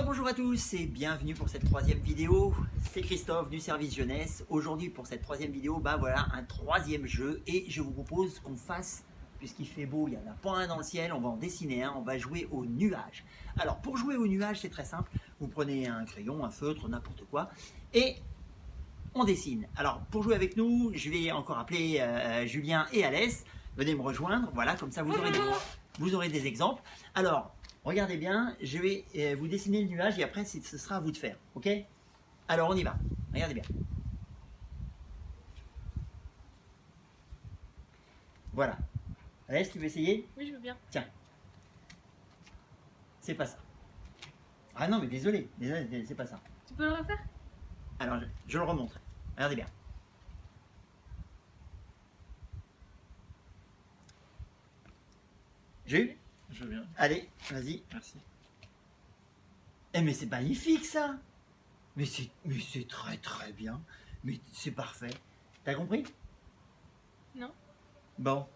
Bonjour à tous et bienvenue pour cette troisième vidéo. C'est Christophe du service jeunesse. Aujourd'hui pour cette troisième vidéo, bah voilà un troisième jeu et je vous propose qu'on fasse, puisqu'il fait beau, il n'y en a pas un dans le ciel, on va en dessiner un, on va jouer au nuage. Alors pour jouer au nuage c'est très simple, vous prenez un crayon, un feutre, n'importe quoi et on dessine. Alors pour jouer avec nous, je vais encore appeler euh, Julien et Alès. Venez me rejoindre, voilà, comme ça vous aurez, des, vous aurez des exemples. Alors, regardez bien, je vais euh, vous dessiner le nuage et après ce sera à vous de faire, ok? Alors on y va, regardez bien. Voilà. Alès, tu veux essayer? Oui, je veux bien. Tiens. C'est pas ça. Ah non, mais désolé, désolé, c'est pas ça. Tu peux le refaire? Alors, je, je le remonte. Regardez bien. J'ai eu? Je veux bien. Allez, vas-y. Merci. Eh mais c'est magnifique ça Mais c'est mais c'est très très bien. Mais c'est parfait. T'as compris? Non. Bon.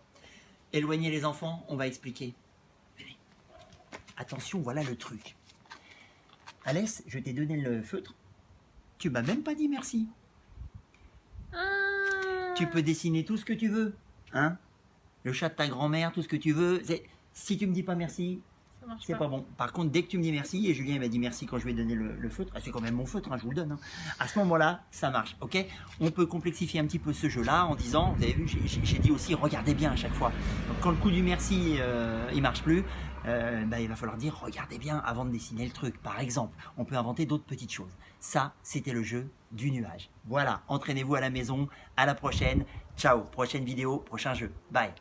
Éloignez les enfants, on va expliquer. Venez. Attention, voilà le truc. Alès, je t'ai donné le feutre. Tu m'as même pas dit merci. Ah. Tu peux dessiner tout ce que tu veux. Hein? Le chat de ta grand-mère, tout ce que tu veux. Si tu me dis pas merci, c'est pas. pas bon. Par contre, dès que tu me dis merci, et Julien m'a dit merci quand je lui ai donné le, le feutre, ah, c'est quand même mon feutre, hein, je vous le donne. hein. À ce moment-là, ça marche, ok? On peut complexifier un petit peu ce jeu-là en disant, vous avez vu, j'ai- dit aussi, regardez bien à chaque fois. Donc, quand le coup du merci, euh, il marche plus, euh, bah, il va falloir dire, regardez bien avant de dessiner le truc. Par exemple, on peut inventer d'autres petites choses. Ça, c'était le jeu du nuage. Voilà, entraînez-vous à la maison. À la prochaine. Ciao. Prochaine vidéo, prochain jeu. Bye.